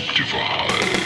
subdivide.